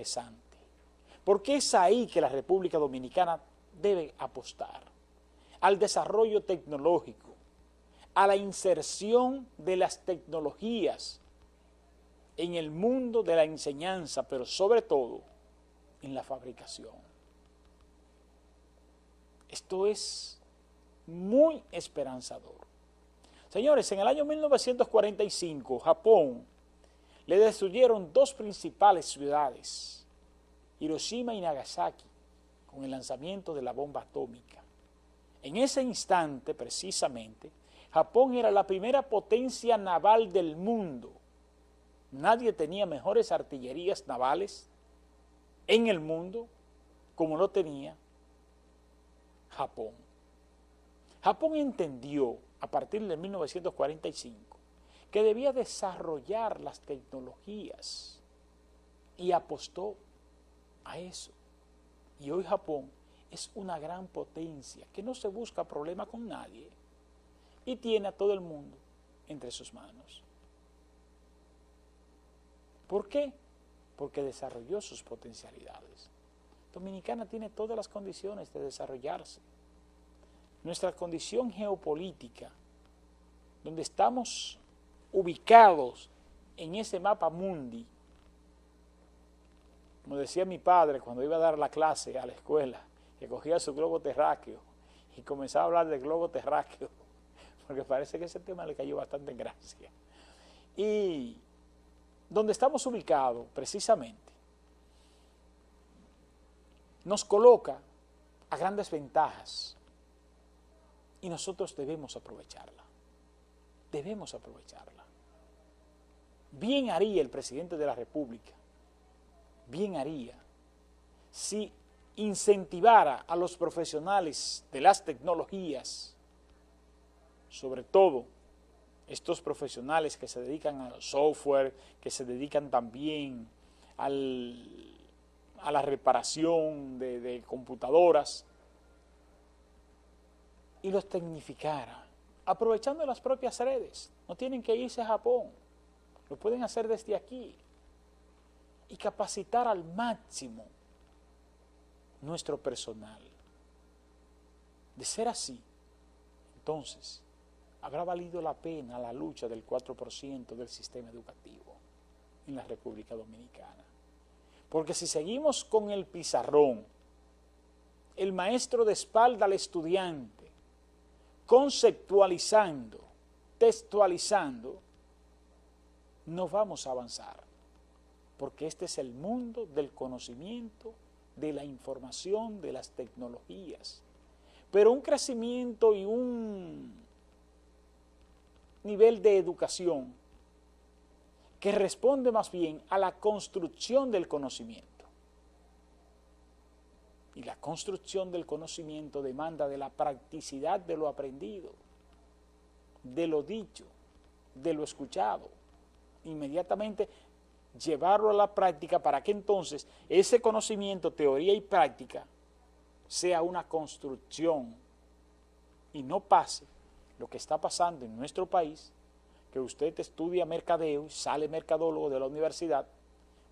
interesante, porque es ahí que la República Dominicana debe apostar, al desarrollo tecnológico, a la inserción de las tecnologías en el mundo de la enseñanza, pero sobre todo en la fabricación. Esto es muy esperanzador. Señores, en el año 1945, Japón le destruyeron dos principales ciudades, Hiroshima y Nagasaki, con el lanzamiento de la bomba atómica. En ese instante, precisamente, Japón era la primera potencia naval del mundo. Nadie tenía mejores artillerías navales en el mundo como lo tenía Japón. Japón entendió a partir de 1945 que debía desarrollar las tecnologías y apostó a eso. Y hoy Japón es una gran potencia que no se busca problema con nadie y tiene a todo el mundo entre sus manos. ¿Por qué? Porque desarrolló sus potencialidades. Dominicana tiene todas las condiciones de desarrollarse. Nuestra condición geopolítica, donde estamos ubicados en ese mapa mundi, como decía mi padre cuando iba a dar la clase a la escuela, que cogía su globo terráqueo y comenzaba a hablar del globo terráqueo, porque parece que ese tema le cayó bastante en gracia. Y donde estamos ubicados, precisamente, nos coloca a grandes ventajas y nosotros debemos aprovecharla. Debemos aprovecharla. Bien haría el presidente de la República, bien haría si incentivara a los profesionales de las tecnologías, sobre todo estos profesionales que se dedican al software, que se dedican también al, a la reparación de, de computadoras, y los tecnificara, aprovechando las propias redes. No tienen que irse a Japón, lo pueden hacer desde aquí y capacitar al máximo nuestro personal. De ser así, entonces, habrá valido la pena la lucha del 4% del sistema educativo en la República Dominicana. Porque si seguimos con el pizarrón, el maestro de espalda al estudiante, conceptualizando, textualizando, no vamos a avanzar, porque este es el mundo del conocimiento, de la información, de las tecnologías. Pero un crecimiento y un nivel de educación que responde más bien a la construcción del conocimiento. Y la construcción del conocimiento demanda de la practicidad de lo aprendido, de lo dicho, de lo escuchado. Inmediatamente llevarlo a la práctica para que entonces ese conocimiento, teoría y práctica sea una construcción y no pase lo que está pasando en nuestro país, que usted estudia mercadeo y sale mercadólogo de la universidad,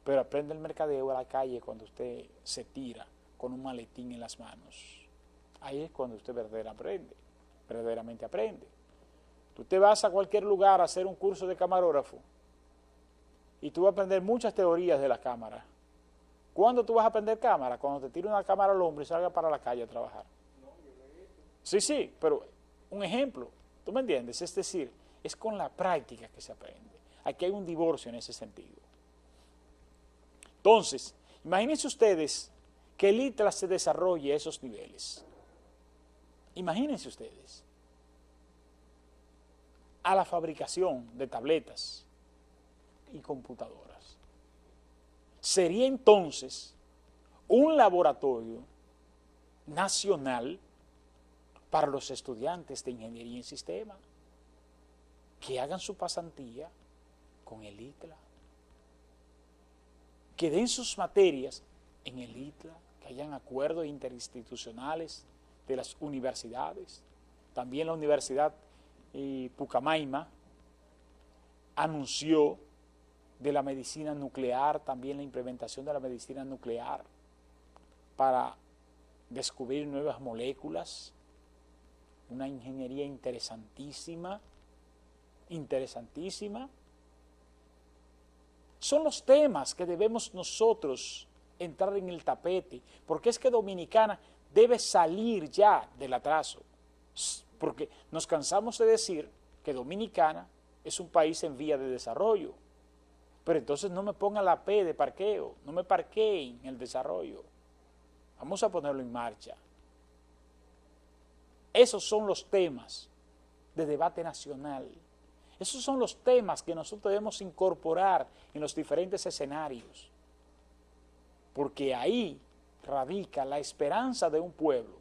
pero aprende el mercadeo a la calle cuando usted se tira con un maletín en las manos. Ahí es cuando usted verdaderamente aprende, verdaderamente aprende. Tú te vas a cualquier lugar a hacer un curso de camarógrafo y tú vas a aprender muchas teorías de la cámara. ¿Cuándo tú vas a aprender cámara? Cuando te tire una cámara al hombro y salga para la calle a trabajar. Sí, sí, pero un ejemplo, ¿tú me entiendes? Es decir, es con la práctica que se aprende. Aquí hay un divorcio en ese sentido. Entonces, imagínense ustedes que el ITRA se desarrolle a esos niveles. Imagínense ustedes, a la fabricación de tabletas y computadoras. Sería entonces un laboratorio nacional para los estudiantes de ingeniería en sistema que hagan su pasantía con el ITLA, que den sus materias en el ITLA, hayan acuerdos interinstitucionales de las universidades. También la Universidad eh, Pucamaima anunció de la medicina nuclear, también la implementación de la medicina nuclear para descubrir nuevas moléculas, una ingeniería interesantísima, interesantísima. Son los temas que debemos nosotros entrar en el tapete, porque es que Dominicana debe salir ya del atraso, porque nos cansamos de decir que Dominicana es un país en vía de desarrollo, pero entonces no me pongan la P de parqueo, no me parqueen el desarrollo. Vamos a ponerlo en marcha. Esos son los temas de debate nacional. Esos son los temas que nosotros debemos incorporar en los diferentes escenarios. Porque ahí radica la esperanza de un pueblo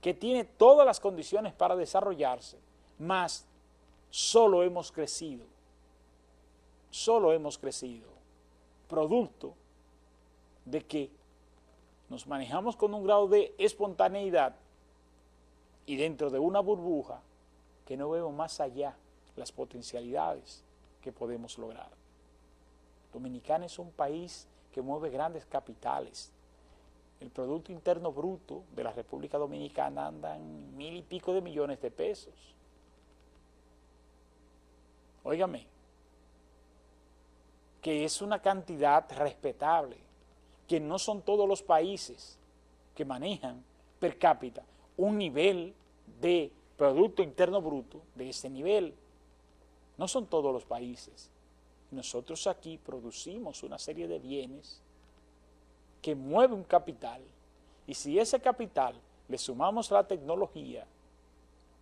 que tiene todas las condiciones para desarrollarse, más solo hemos crecido solo hemos crecido, producto de que nos manejamos con un grado de espontaneidad y dentro de una burbuja que no vemos más allá las potencialidades que podemos lograr. Dominicana es un país que mueve grandes capitales. El Producto Interno Bruto de la República Dominicana anda en mil y pico de millones de pesos. Óigame, que es una cantidad respetable, que no son todos los países que manejan per cápita un nivel de Producto Interno Bruto de ese nivel. No son todos los países. Nosotros aquí producimos una serie de bienes que mueve un capital y si ese capital le sumamos la tecnología,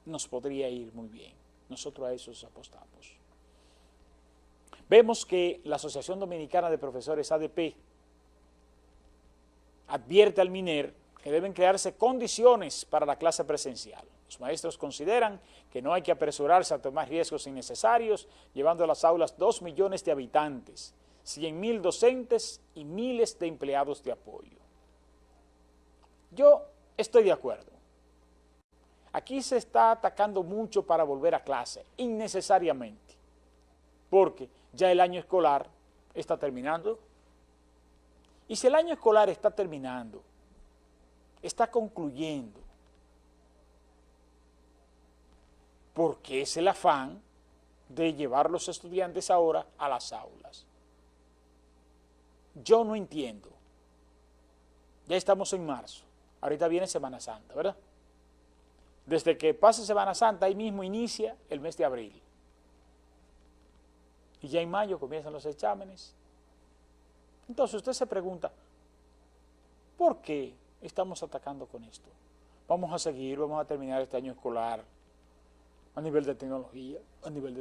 nos podría ir muy bien. Nosotros a eso apostamos. Vemos que la Asociación Dominicana de Profesores ADP advierte al MINER que deben crearse condiciones para la clase presencial. Los maestros consideran que no hay que apresurarse a tomar riesgos innecesarios, llevando a las aulas dos millones de habitantes, 100 mil docentes y miles de empleados de apoyo. Yo estoy de acuerdo. Aquí se está atacando mucho para volver a clase, innecesariamente, porque ya el año escolar está terminando. Y si el año escolar está terminando, está concluyendo, porque es el afán de llevar los estudiantes ahora a las aulas. Yo no entiendo. Ya estamos en marzo, ahorita viene Semana Santa, ¿verdad? Desde que pase Semana Santa, ahí mismo inicia el mes de abril y ya en mayo comienzan los exámenes. Entonces usted se pregunta, ¿por qué estamos atacando con esto? Vamos a seguir, vamos a terminar este año escolar a nivel de tecnología, a nivel de